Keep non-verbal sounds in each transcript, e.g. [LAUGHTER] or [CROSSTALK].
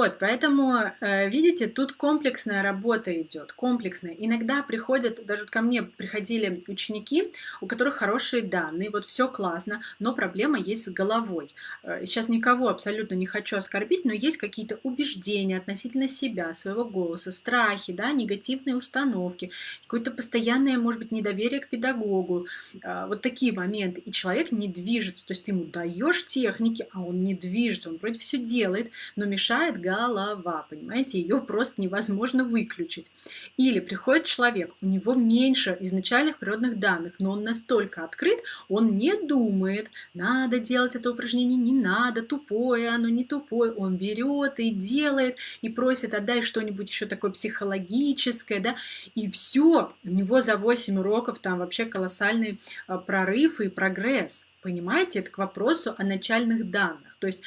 Вот, поэтому, э, видите, тут комплексная работа идет, комплексная. Иногда приходят, даже ко мне приходили ученики, у которых хорошие данные, вот все классно, но проблема есть с головой. Э, сейчас никого абсолютно не хочу оскорбить, но есть какие-то убеждения относительно себя, своего голоса, страхи, да, негативные установки, какое-то постоянное, может быть, недоверие к педагогу, э, вот такие моменты. И человек не движется, то есть ты ему даешь техники, а он не движется, он вроде все делает, но мешает голова, понимаете, ее просто невозможно выключить. Или приходит человек, у него меньше изначальных природных данных, но он настолько открыт, он не думает, надо делать это упражнение, не надо, тупое оно, не тупое, он берет и делает, и просит, отдай что-нибудь еще такое психологическое, да, и все, у него за 8 уроков там вообще колоссальный а, прорыв и прогресс. Понимаете, это к вопросу о начальных данных. То есть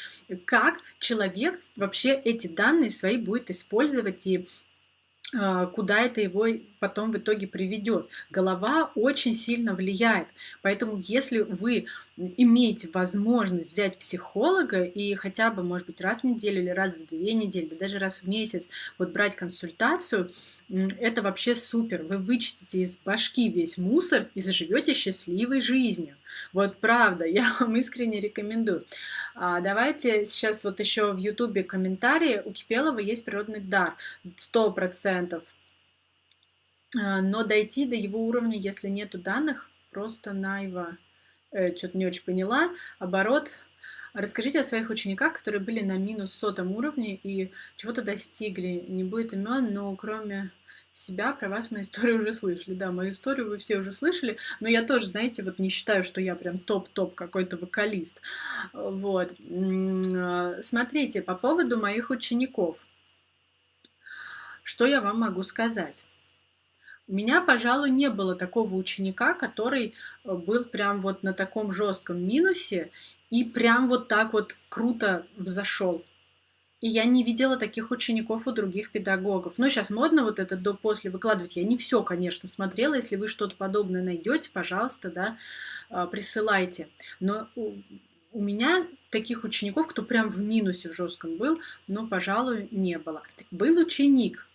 как человек вообще эти данные свои будет использовать и а, куда это его потом в итоге приведет. Голова очень сильно влияет. Поэтому если вы имеете возможность взять психолога и хотя бы, может быть, раз в неделю или раз в две недели, да даже раз в месяц вот брать консультацию, это вообще супер. Вы вычистите из башки весь мусор и заживете счастливой жизнью. Вот правда, [LAUGHS] я вам искренне рекомендую. А, давайте сейчас вот еще в ютубе комментарии. У Кипелова есть природный дар, сто процентов. А, но дойти до его уровня, если нету данных, просто найва. Э, Что-то не очень поняла. Оборот. Расскажите о своих учениках, которые были на минус сотом уровне и чего-то достигли. Не будет имен, но кроме себя, про вас мою историю уже слышали. Да, мою историю вы все уже слышали, но я тоже, знаете, вот не считаю, что я прям топ-топ какой-то вокалист. Вот. Смотрите, по поводу моих учеников. Что я вам могу сказать? У меня, пожалуй, не было такого ученика, который был прям вот на таком жестком минусе и прям вот так вот круто взошел. И я не видела таких учеников у других педагогов. Но сейчас модно вот это до-после выкладывать. Я не все, конечно, смотрела. Если вы что-то подобное найдете, пожалуйста, да, а, присылайте. Но у меня таких учеников, кто прям в минусе в жестком был, но, пожалуй, не было. Был ученик,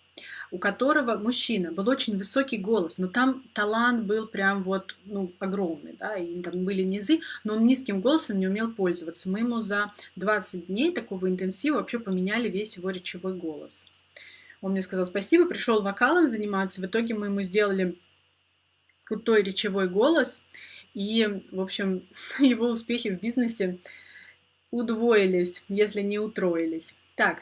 у которого мужчина, был очень высокий голос, но там талант был прям вот, ну, огромный, да, и там были низы, но он низким голосом не умел пользоваться. Мы ему за 20 дней такого интенсива вообще поменяли весь его речевой голос. Он мне сказал спасибо, пришел вокалом заниматься, в итоге мы ему сделали крутой речевой голос, и, в общем, [LAUGHS] его успехи в бизнесе удвоились, если не утроились. Так,